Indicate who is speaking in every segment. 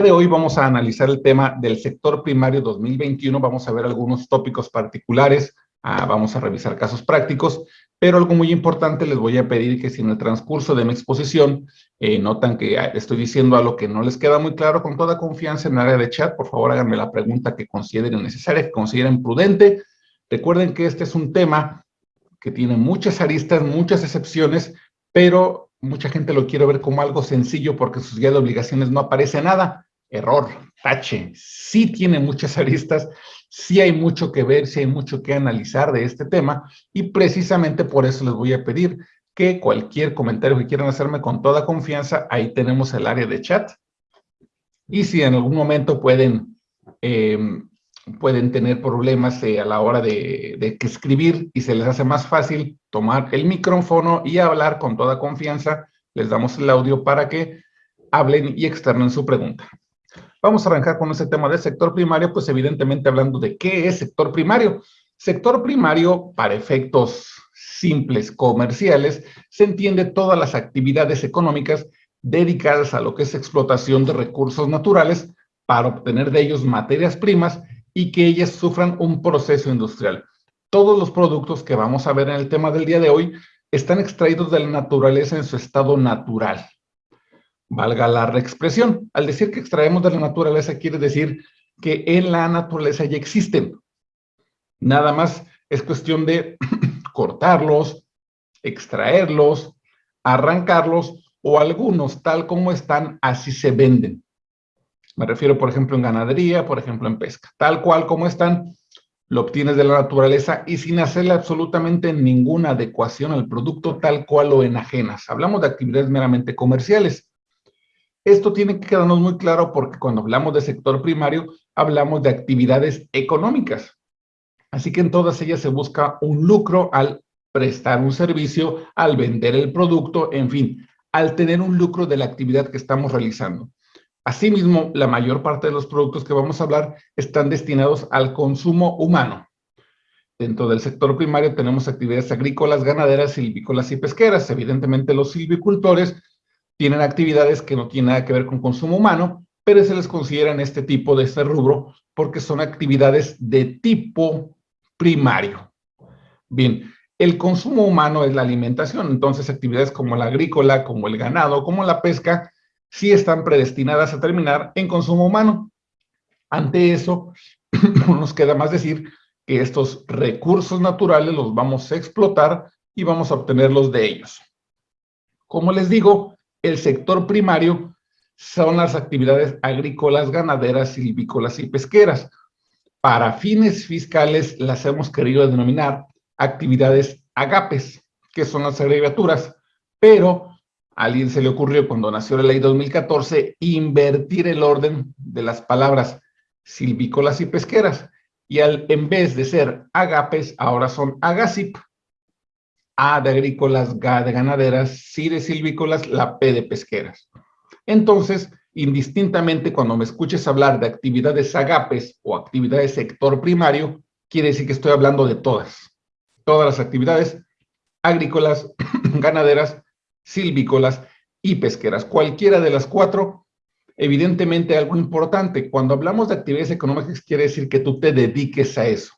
Speaker 1: de hoy vamos a analizar el tema del sector primario 2021, vamos a ver algunos tópicos particulares, ah, vamos a revisar casos prácticos, pero algo muy importante les voy a pedir que si en el transcurso de mi exposición eh, notan que estoy diciendo algo que no les queda muy claro, con toda confianza en el área de chat, por favor háganme la pregunta que consideren necesaria, que consideren prudente. Recuerden que este es un tema que tiene muchas aristas, muchas excepciones, pero mucha gente lo quiere ver como algo sencillo porque en sus guías de obligaciones no aparece nada. Error, tache, sí tiene muchas aristas, sí hay mucho que ver, sí hay mucho que analizar de este tema y precisamente por eso les voy a pedir que cualquier comentario que quieran hacerme con toda confianza, ahí tenemos el área de chat. Y si en algún momento pueden eh, pueden tener problemas eh, a la hora de, escribir y se les hace más fácil tomar el micrófono y hablar con toda confianza. Les damos el audio para que hablen y externen su pregunta. Vamos a arrancar con ese tema del sector primario, pues evidentemente hablando de qué es sector primario. Sector primario, para efectos simples comerciales, se entiende todas las actividades económicas dedicadas a lo que es explotación de recursos naturales para obtener de ellos materias primas y que ellas sufran un proceso industrial. Todos los productos que vamos a ver en el tema del día de hoy están extraídos de la naturaleza en su estado natural. Valga la reexpresión. Al decir que extraemos de la naturaleza quiere decir que en la naturaleza ya existen. Nada más es cuestión de cortarlos, extraerlos, arrancarlos o algunos tal como están, así se venden. Me refiero, por ejemplo, en ganadería, por ejemplo, en pesca. Tal cual como están, lo obtienes de la naturaleza y sin hacerle absolutamente ninguna adecuación al producto tal cual lo enajenas. Hablamos de actividades meramente comerciales. Esto tiene que quedarnos muy claro porque cuando hablamos de sector primario, hablamos de actividades económicas. Así que en todas ellas se busca un lucro al prestar un servicio, al vender el producto, en fin, al tener un lucro de la actividad que estamos realizando. Asimismo, la mayor parte de los productos que vamos a hablar están destinados al consumo humano. Dentro del sector primario tenemos actividades agrícolas, ganaderas, silvícolas y pesqueras. Evidentemente los silvicultores tienen actividades que no tienen nada que ver con consumo humano, pero se les considera este tipo de este rubro porque son actividades de tipo primario. Bien, el consumo humano es la alimentación, entonces actividades como la agrícola, como el ganado, como la pesca, sí están predestinadas a terminar en consumo humano. Ante eso, nos queda más decir que estos recursos naturales los vamos a explotar y vamos a obtenerlos de ellos. Como les digo, el sector primario son las actividades agrícolas, ganaderas, silvícolas y pesqueras. Para fines fiscales las hemos querido denominar actividades agapes, que son las abreviaturas, pero a alguien se le ocurrió cuando nació la ley 2014 invertir el orden de las palabras silvícolas y pesqueras. Y al, en vez de ser agapes, ahora son agacip. A de agrícolas, G de ganaderas, C de silvícolas, la P de pesqueras. Entonces, indistintamente, cuando me escuches hablar de actividades agapes o actividades sector primario, quiere decir que estoy hablando de todas. Todas las actividades agrícolas, ganaderas, silvícolas y pesqueras. Cualquiera de las cuatro, evidentemente algo importante. Cuando hablamos de actividades económicas, quiere decir que tú te dediques a eso.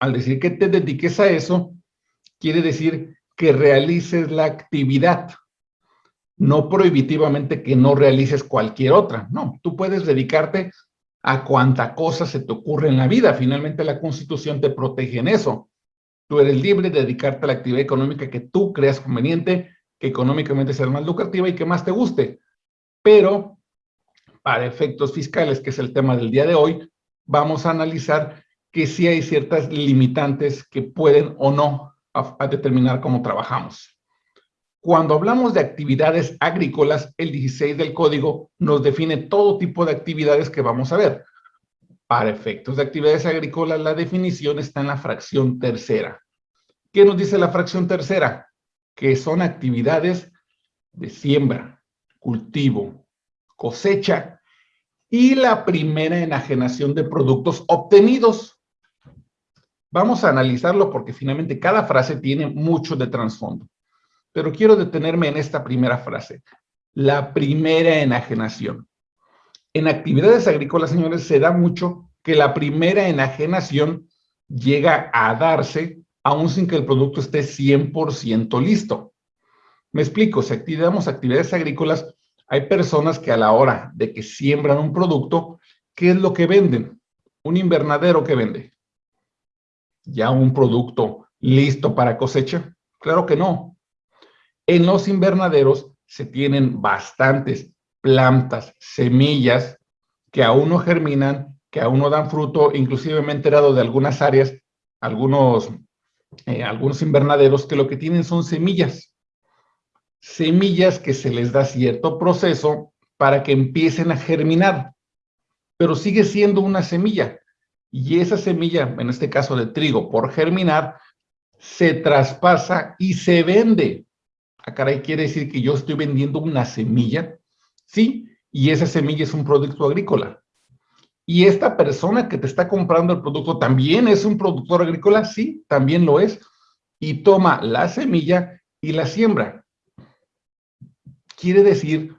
Speaker 1: Al decir que te dediques a eso, quiere decir que realices la actividad. No prohibitivamente que no realices cualquier otra. No, tú puedes dedicarte a cuanta cosa se te ocurre en la vida. Finalmente la Constitución te protege en eso. Tú eres libre de dedicarte a la actividad económica que tú creas conveniente que económicamente sea más lucrativa y que más te guste. Pero para efectos fiscales, que es el tema del día de hoy, vamos a analizar que sí hay ciertas limitantes que pueden o no a, determinar cómo trabajamos. Cuando hablamos de actividades agrícolas, el 16 del código nos define todo tipo de actividades que vamos a ver. Para efectos de actividades agrícolas, la definición está en la fracción tercera. ¿Qué nos dice la fracción tercera? que son actividades de siembra, cultivo, cosecha y la primera enajenación de productos obtenidos. Vamos a analizarlo porque finalmente cada frase tiene mucho de trasfondo. Pero quiero detenerme en esta primera frase. La primera enajenación. En actividades agrícolas, señores, se da mucho que la primera enajenación llega a darse aún sin que el producto esté 100% listo. Me explico, si activamos actividades agrícolas, hay personas que a la hora de que siembran un producto, ¿qué es lo que venden? Un invernadero que vende. ¿Ya un producto listo para cosecha? Claro que no. En los invernaderos se tienen bastantes plantas, semillas que aún no germinan, que aún no dan fruto. Inclusive me he enterado de algunas áreas, algunos, eh, algunos invernaderos que lo que tienen son semillas. Semillas que se les da cierto proceso para que empiecen a germinar, pero sigue siendo una semilla. Y esa semilla, en este caso de trigo, por germinar, se traspasa y se vende. Ah, caray, quiere decir que yo estoy vendiendo una semilla, ¿sí? Y esa semilla es un producto agrícola. Y esta persona que te está comprando el producto también es un productor agrícola, sí, también lo es. Y toma la semilla y la siembra. Quiere decir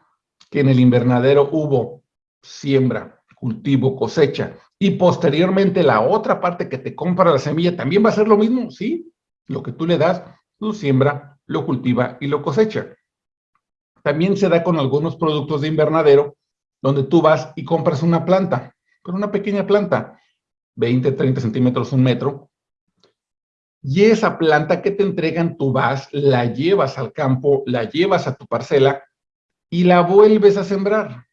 Speaker 1: que en el invernadero hubo siembra, cultivo, cosecha, y posteriormente la otra parte que te compra la semilla también va a ser lo mismo, ¿sí? Lo que tú le das, lo siembra, lo cultiva y lo cosecha. También se da con algunos productos de invernadero, donde tú vas y compras una planta, con una pequeña planta, 20, 30 centímetros, un metro, y esa planta que te entregan, tú vas, la llevas al campo, la llevas a tu parcela y la vuelves a sembrar.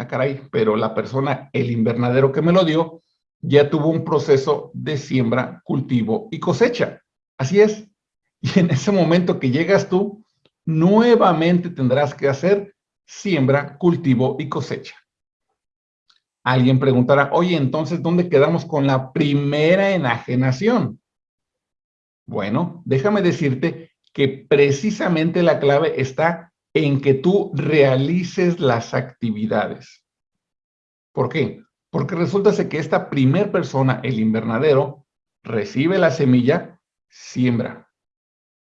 Speaker 1: Ah, caray, pero la persona, el invernadero que me lo dio, ya tuvo un proceso de siembra, cultivo y cosecha. Así es. Y en ese momento que llegas tú, nuevamente tendrás que hacer siembra, cultivo y cosecha. Alguien preguntará, oye, entonces, ¿dónde quedamos con la primera enajenación? Bueno, déjame decirte que precisamente la clave está en que tú realices las actividades. ¿Por qué? Porque resulta que esta primer persona, el invernadero, recibe la semilla siembra,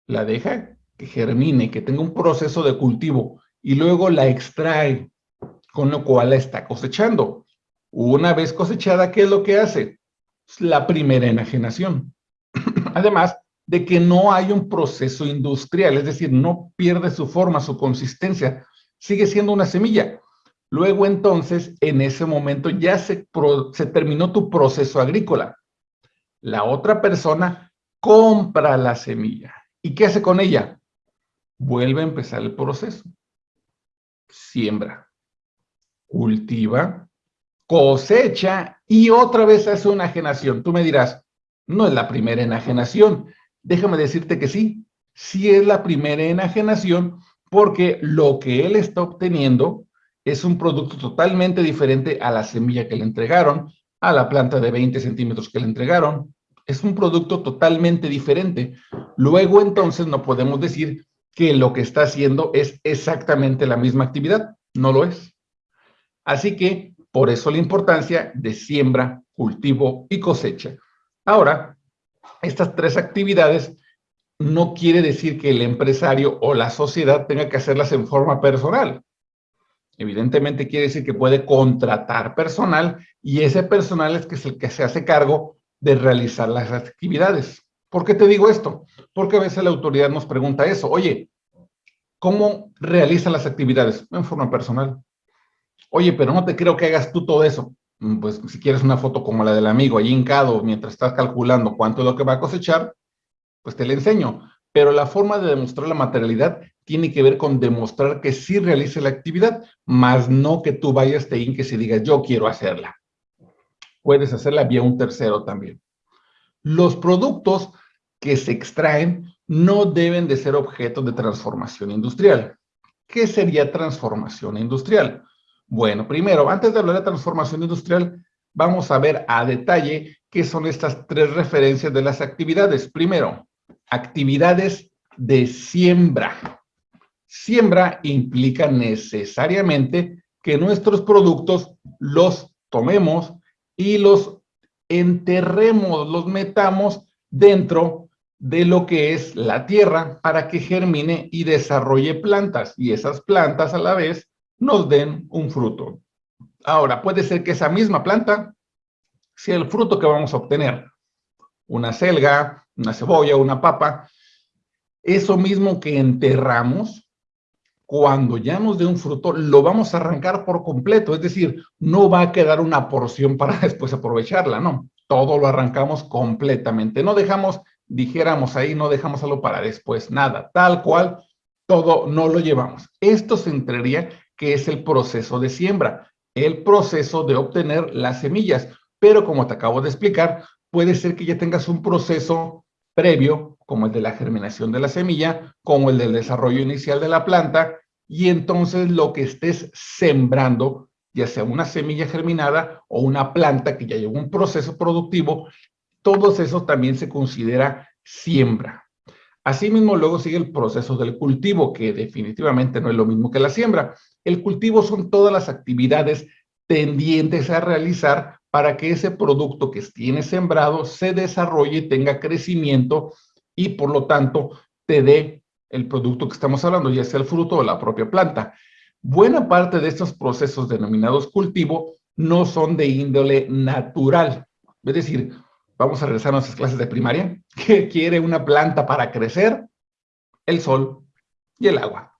Speaker 1: la deja que germine, que tenga un proceso de cultivo y luego la extrae, con lo cual la está cosechando. Una vez cosechada, ¿qué es lo que hace? La primera enajenación. Además de que no hay un proceso industrial, es decir, no pierde su forma, su consistencia, sigue siendo una semilla. Luego entonces, en ese momento ya se, terminó tu proceso agrícola. La otra persona compra la semilla. ¿Y qué hace con ella? Vuelve a empezar el proceso. Siembra, cultiva, cosecha y otra vez hace una enajenación. Tú me dirás, no es la primera enajenación. Déjame decirte que sí, sí es la primera enajenación porque lo que él está obteniendo es un producto totalmente diferente a la semilla que le entregaron, a la planta de 20 centímetros que le entregaron, es un producto totalmente diferente. Luego entonces no podemos decir que lo que está haciendo es exactamente la misma actividad. No lo es. Así que por eso la importancia de siembra, cultivo y cosecha. Ahora, estas tres actividades no quiere decir que el empresario o la sociedad tenga que hacerlas en forma personal. Evidentemente quiere decir que puede contratar personal y ese personal es, que es el que se hace cargo de realizar las actividades. ¿Por qué te digo esto? Porque a veces la autoridad nos pregunta eso, oye, ¿cómo realiza las actividades? En forma personal. Oye, pero no te creo que hagas tú todo eso. Mm, pues si quieres una foto como la del amigo ahí hincado mientras estás calculando cuánto es lo que va a cosechar, pues te la enseño. Pero la forma de demostrar la materialidad tiene que ver con demostrar que sí realice la actividad, más no que tú vayas, te inques y digas, yo quiero hacerla puedes hacerla vía un tercero también. Los productos que se extraen no deben de ser objeto de transformación industrial. ¿Qué sería transformación industrial? Bueno, primero, antes de hablar de transformación industrial, vamos a ver a detalle qué son estas tres referencias de las actividades. Primero, actividades de siembra. Siembra implica necesariamente que nuestros productos los tomemos, y los enterremos, los metamos dentro de lo que es la tierra para que germine y desarrolle plantas y esas plantas a la vez nos den un fruto. Ahora, puede ser que esa misma planta sea el fruto que vamos a obtener. Una selga, una cebolla, una papa. Eso mismo que enterramos, cuando ya nos dé un fruto, lo vamos a arrancar por completo. Es decir, no va a quedar una porción para después aprovecharla, no. Todo lo arrancamos completamente. No dejamos, dijéramos ahí, no dejamos algo para después, nada. Tal cual, todo no lo llevamos. Esto se entraría que es el proceso de siembra, el proceso de obtener las semillas. Pero como te acabo de explicar, puede ser que ya tengas un proceso previo, como el de la germinación de la semilla, como el del desarrollo inicial de la planta, y entonces lo que estés sembrando, ya sea una semilla germinada o una planta que ya lleva un proceso productivo, todo eso también se considera siembra. Asimismo, luego sigue el proceso del cultivo, que definitivamente no es lo mismo que la siembra. El cultivo son todas las actividades tendientes a realizar para que ese producto que tiene sembrado se desarrolle, tenga crecimiento y por lo tanto te dé el producto que estamos hablando, ya sea el fruto o la propia planta. Buena parte de estos procesos denominados cultivo no son de índole natural. Es decir, vamos a regresar a nuestras clases de primaria. ¿Qué quiere una planta para crecer? El sol y el agua.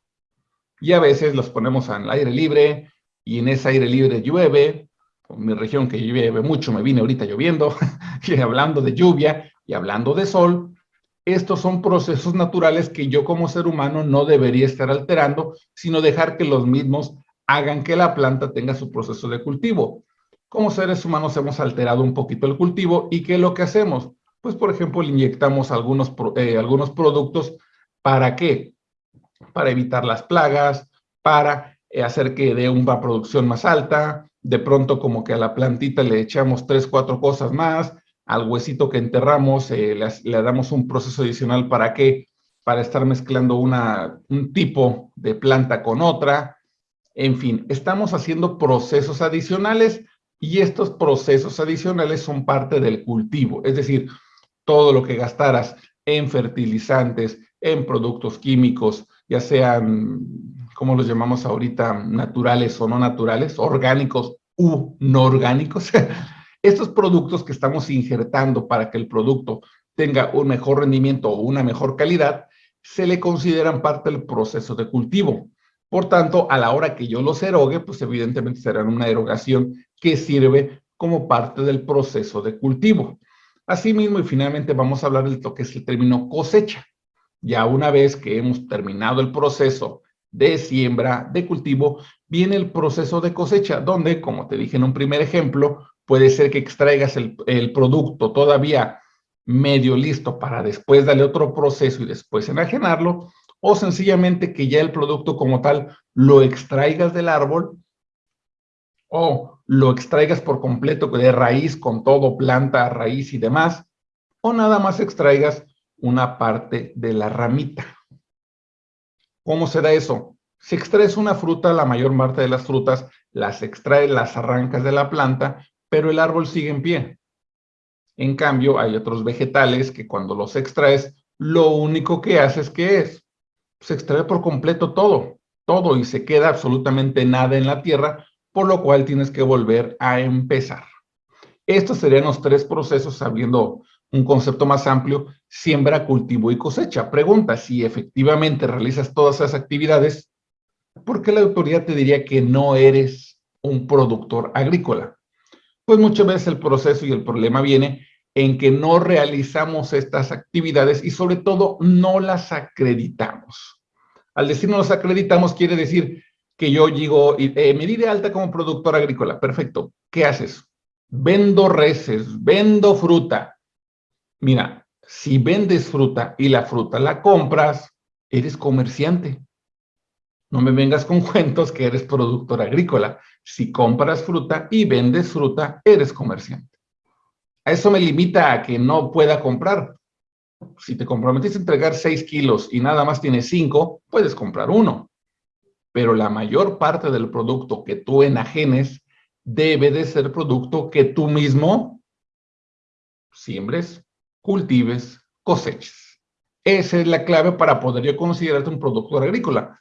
Speaker 1: Y a veces los ponemos al aire libre y en ese aire libre llueve mi región que llueve mucho, me vine ahorita lloviendo, y hablando de lluvia y hablando de sol, estos son procesos naturales que yo como ser humano no debería estar alterando, sino dejar que los mismos hagan que la planta tenga su proceso de cultivo. Como seres humanos hemos alterado un poquito el cultivo y ¿qué es lo que hacemos? Pues, por ejemplo, le inyectamos algunos, eh, algunos productos. ¿Para qué? Para evitar las plagas, para eh, hacer que dé una producción más alta, de pronto como que a la plantita le echamos tres, cuatro cosas más, al huesito que enterramos eh, le, damos un proceso adicional para qué, para estar mezclando una, un tipo de planta con otra. En fin, estamos haciendo procesos adicionales y estos procesos adicionales son parte del cultivo. Es decir, todo lo que gastaras en fertilizantes, en productos químicos, ya sean, como los llamamos ahorita, naturales o no naturales, orgánicos u no orgánicos, estos productos que estamos injertando para que el producto tenga un mejor rendimiento o una mejor calidad, se le consideran parte del proceso de cultivo. Por tanto, a la hora que yo los erogue, pues evidentemente serán una erogación que sirve como parte del proceso de cultivo. Asimismo, y finalmente vamos a hablar de lo que es el término cosecha. Ya una vez que hemos terminado el proceso de siembra, de cultivo, viene el proceso de cosecha, donde, como te dije en un primer ejemplo, puede ser que extraigas el, producto todavía medio listo para después darle otro proceso y después enajenarlo, o sencillamente que ya el producto como tal lo extraigas del árbol o lo extraigas por completo de raíz con todo, planta, raíz y demás, o nada más extraigas una parte de la ramita. ¿Cómo se da eso? Si extraes una fruta, la mayor parte de las frutas las extrae, las arrancas de la planta, pero el árbol sigue en pie. En cambio, hay otros vegetales que cuando los extraes, lo único que haces que es, se extrae por completo todo, todo y se queda absolutamente nada en la tierra, por lo cual tienes que volver a empezar. Estos serían los tres procesos, sabiendo un concepto más amplio, siembra, cultivo y cosecha. Pregunta, si efectivamente realizas todas esas actividades, ¿por qué la autoridad te diría que no eres un productor agrícola? Pues muchas veces el proceso y el problema viene en que no realizamos estas actividades y sobre todo no las acreditamos. Al decir no las acreditamos quiere decir que yo digo, eh, me di de alta como productor agrícola. Perfecto. ¿Qué haces? Vendo reses, vendo fruta, Mira, si vendes fruta y la fruta la compras, eres comerciante. No me vengas con cuentos que eres productor agrícola. Si compras fruta y vendes fruta, eres comerciante. Eso me limita a que no pueda comprar. Si te comprometiste a entregar 6 kilos y nada más tienes 5, puedes comprar uno. Pero la mayor parte del producto que tú enajenes debe de ser producto que tú mismo siembres, cultives, coseches. Esa es la clave para poder yo considerarte un productor agrícola,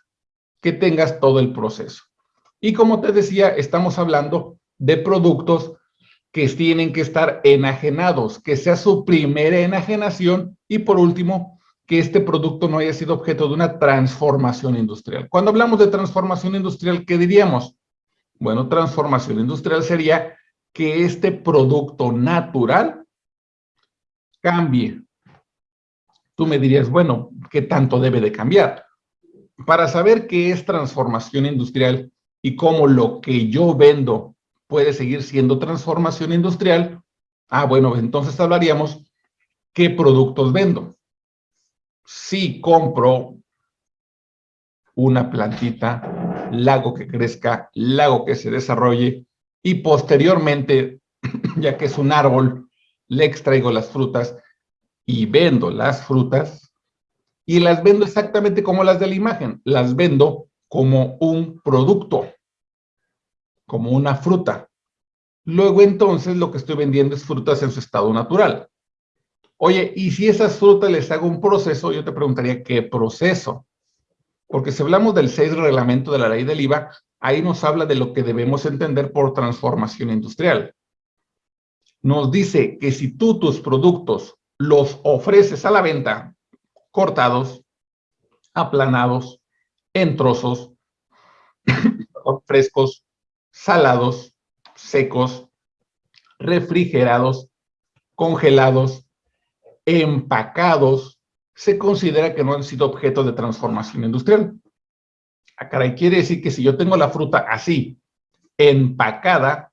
Speaker 1: que tengas todo el proceso. Y como te decía, estamos hablando de productos que tienen que estar enajenados, que sea su primera enajenación y por último, que este producto no haya sido objeto de una transformación industrial. Cuando hablamos de transformación industrial, ¿qué diríamos? Bueno, transformación industrial sería que este producto natural cambie. Tú me dirías, bueno, ¿qué tanto debe de cambiar? Para saber qué es transformación industrial y cómo lo que yo vendo puede seguir siendo transformación industrial, ah, bueno, entonces hablaríamos qué productos vendo. Si compro una plantita, lago que crezca, lago que se desarrolle y posteriormente, ya que es un árbol, le extraigo las frutas y vendo las frutas y las vendo exactamente como las de la imagen, las vendo como un producto, como una fruta. Luego entonces lo que estoy vendiendo es frutas en su estado natural. Oye, y si esas frutas les hago un proceso, yo te preguntaría, ¿qué proceso? Porque si hablamos del 6 reglamento de la ley del IVA, ahí nos habla de lo que debemos entender por transformación industrial. Nos dice que si tú tus productos los ofreces a la venta cortados, aplanados, en trozos, frescos, salados, secos, refrigerados, congelados, empacados, se considera que no han sido objeto de transformación industrial. Ah, caray, quiere decir que si yo tengo la fruta así, empacada,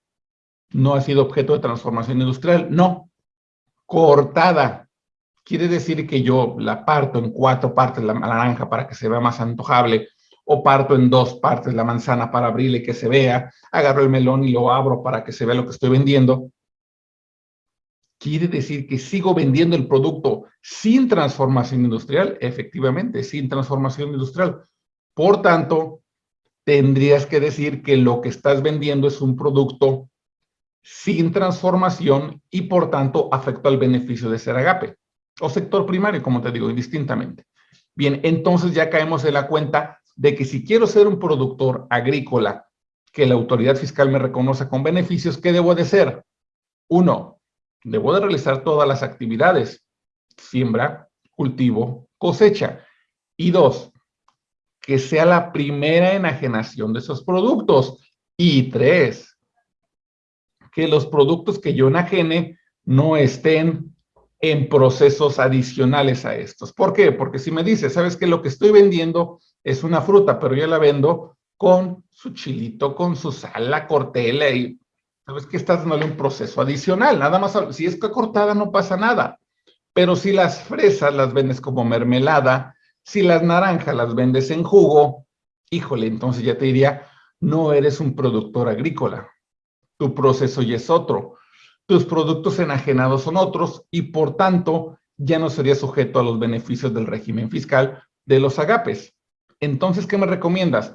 Speaker 1: no ha sido objeto de transformación industrial. No, cortada. Quiere decir que yo la parto en cuatro partes la naranja para que se vea más antojable, o parto en dos partes la manzana para abrirle y que se vea, agarro el melón y lo abro para que se vea lo que estoy vendiendo. ¿Quiere decir que sigo vendiendo el producto sin transformación industrial? Efectivamente, sin transformación industrial. Por tanto, tendrías que decir que lo que estás vendiendo es un producto sin transformación y por tanto afectó al beneficio de ser agape o sector primario, como te digo, indistintamente. Bien, entonces ya caemos en la cuenta de que si quiero ser un productor agrícola que la autoridad fiscal me reconoce con beneficios, ¿qué debo de ser? Uno, debo de realizar todas las actividades, siembra, cultivo, cosecha. Y dos, que sea la primera enajenación de esos productos. Y tres, que los productos que yo enajene no estén en procesos adicionales a estos. ¿Por qué? Porque si me dice, ¿sabes que Lo que estoy vendiendo es una fruta, pero yo la vendo con su chilito, con su sal, la cortela y sabes que estás dándole un proceso adicional. Nada más, si es cortada no pasa nada. Pero si las fresas las vendes como mermelada, si las naranjas las vendes en jugo, híjole, entonces ya te diría, no eres un productor agrícola. Tu proceso ya es otro. Tus productos enajenados son otros y por tanto ya no sería sujeto a los beneficios del régimen fiscal de los agapes. Entonces, ¿qué me recomiendas?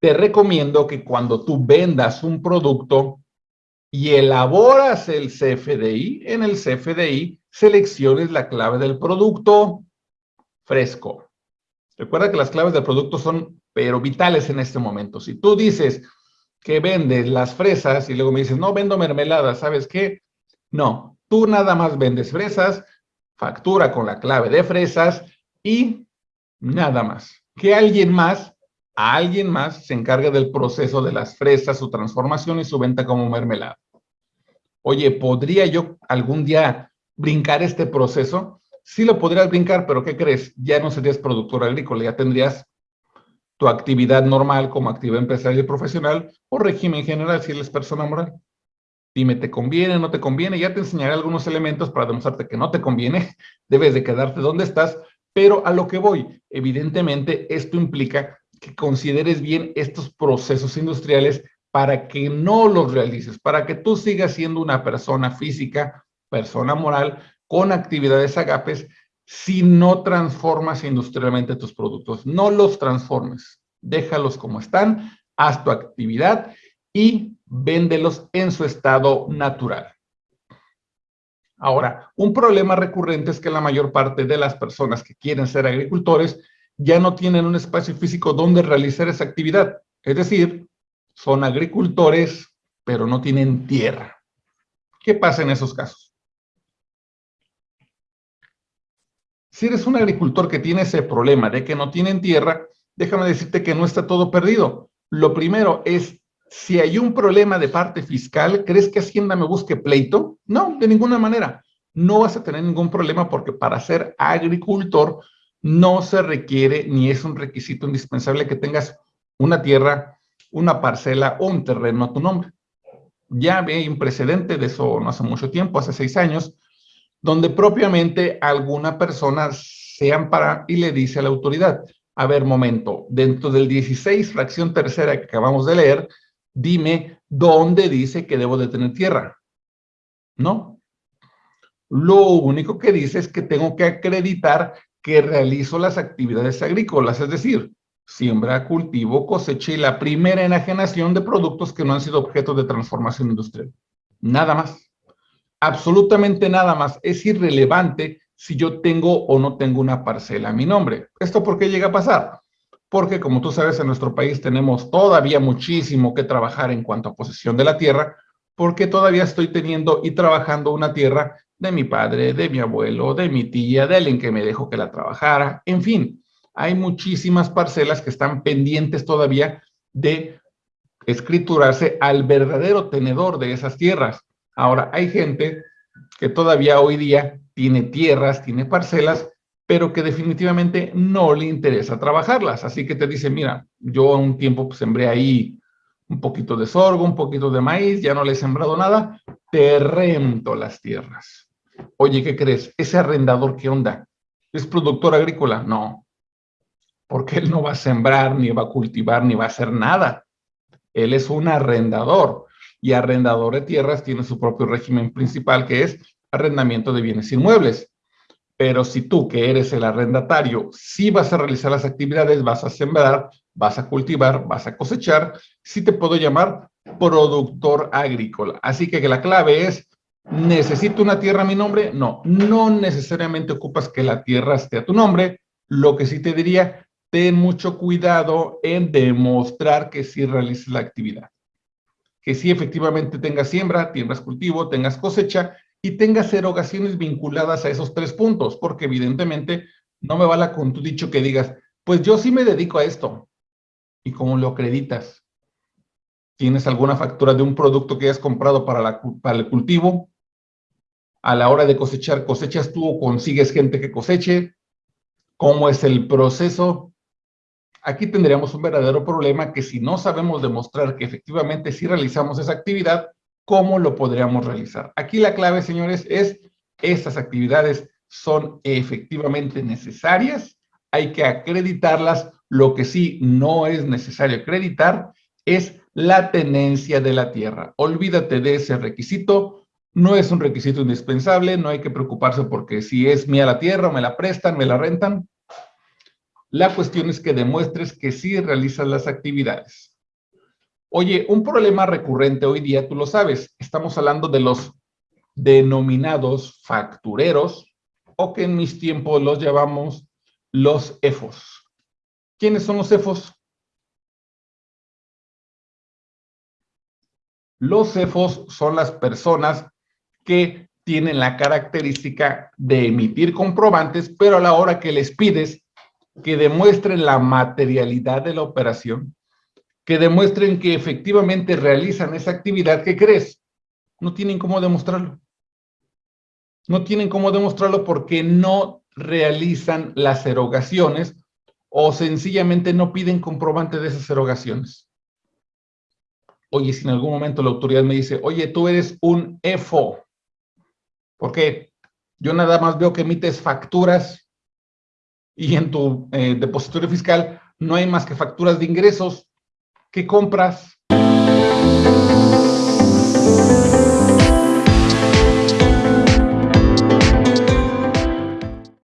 Speaker 1: Te recomiendo que cuando tú vendas un producto y elaboras el CFDI, en el CFDI selecciones la clave del producto fresco. Recuerda que las claves del producto son, pero vitales en este momento. Si tú dices que vendes las fresas y luego me dices, no, vendo mermelada, ¿sabes qué? No, tú nada más vendes fresas, factura con la clave de fresas y nada más que alguien más, a alguien más, se encargue del proceso de las fresas, su transformación y su venta como mermelada. Oye, ¿podría yo algún día brincar este proceso? Sí lo podrías brincar, pero ¿qué crees? Ya no serías productor agrícola, ya tendrías tu actividad normal como actividad empresarial y profesional o régimen general si eres persona moral. Dime, ¿te conviene, no te conviene? Ya te enseñaré algunos elementos para demostrarte que no te conviene. Debes de quedarte donde estás, pero a lo que voy, evidentemente esto implica que consideres bien estos procesos industriales para que no los realices, para que tú sigas siendo una persona física, persona moral, con actividades agapes, si no transformas industrialmente tus productos. No los transformes, déjalos como están, haz tu actividad y véndelos en su estado natural. Ahora, un problema recurrente es que la mayor parte de las personas que quieren ser agricultores ya no tienen un espacio físico donde realizar esa actividad. Es decir, son agricultores pero no tienen tierra. ¿Qué pasa en esos casos? Si eres un agricultor que tiene ese problema de que no tienen tierra, déjame decirte que no está todo perdido. Lo primero es, si hay un problema de parte fiscal, ¿crees que Hacienda me busque pleito? No, de ninguna manera. No vas a tener ningún problema porque para ser agricultor no se requiere ni es un requisito indispensable que tengas una tierra, una parcela o un terreno a tu nombre. Ya hay un precedente de eso no hace mucho tiempo, hace seis años, donde propiamente alguna persona se ampara y le dice a la autoridad, a ver, momento, dentro del 16, fracción tercera que acabamos de leer, dime dónde dice que debo de tener tierra. ¿No? Lo único que dice es que tengo que acreditar que realizo las actividades agrícolas, es decir, siembra, cultivo, cosecha y la primera enajenación de productos que no han sido objeto de transformación industrial. Nada más. Absolutamente nada más. Es irrelevante si yo tengo o no tengo una parcela a mi nombre. ¿Esto por qué llega a pasar? Porque como tú sabes, en nuestro país tenemos todavía muchísimo que trabajar en cuanto a posesión de la tierra, porque todavía estoy teniendo y trabajando una tierra de mi padre, de mi abuelo, de mi tía, de alguien que me dejó que la trabajara, en fin hay muchísimas parcelas que están pendientes todavía de escriturarse al verdadero tenedor de esas tierras. Ahora, hay gente que todavía hoy día tiene tierras, tiene parcelas, pero que definitivamente no le interesa trabajarlas. Así que te dice, mira, yo un tiempo pues, sembré ahí un poquito de sorgo, un poquito de maíz, ya no le he sembrado nada, te rento las tierras. Oye, ¿qué crees? ¿Ese arrendador qué onda? ¿Es productor agrícola? No, porque él no va a sembrar, ni va a cultivar, ni va a hacer nada. Él es un arrendador y arrendador de tierras tiene su propio régimen principal que es arrendamiento de bienes inmuebles. Pero si tú que eres el arrendatario, sí vas a realizar las actividades, vas a sembrar, vas a cultivar, vas a cosechar, sí te puedo llamar productor agrícola. Así que la clave es, ¿necesito una tierra a mi nombre? No, no necesariamente ocupas que la tierra esté a tu nombre. Lo que sí te diría, ten mucho cuidado en demostrar que sí realices la actividad. Que sí efectivamente tengas siembra, tengas cultivo, tengas cosecha y tengas erogaciones vinculadas a esos tres puntos, porque evidentemente no me vale con tu dicho que digas, pues yo sí me dedico a esto. ¿Y cómo lo acreditas? ¿Tienes alguna factura de un producto que hayas comprado para, para el cultivo? A la hora de cosechar, ¿cosechas tú o consigues gente que coseche? ¿Cómo es el proceso? aquí tendríamos un verdadero problema que si no sabemos demostrar que efectivamente sí realizamos esa actividad, ¿cómo lo podríamos realizar? Aquí la clave, señores, es estas actividades son efectivamente necesarias, hay que acreditarlas, lo que sí no es necesario acreditar es la tenencia de la tierra. Olvídate de ese requisito, no es un requisito indispensable, no hay que preocuparse porque si es mía la tierra me la prestan, me la rentan, la cuestión es que demuestres que sí realizas las actividades. Oye, un problema recurrente hoy día, tú lo sabes, estamos hablando de los denominados factureros o que en mis tiempos los llamamos los EFOS. ¿Quiénes son los EFOS? Los EFOS son las personas que tienen la característica de emitir comprobantes, pero a la hora que les pides que demuestren la materialidad de la operación, que demuestren que efectivamente realizan esa actividad, ¿qué crees? No tienen cómo demostrarlo. No tienen cómo demostrarlo porque no realizan las erogaciones o sencillamente no piden comprobante de esas erogaciones. Oye, si en algún momento la autoridad me dice, oye, tú eres un EFO, ¿por qué? Yo nada más veo que emites facturas y en tu eh, depositorio fiscal no hay más que facturas de ingresos que compras.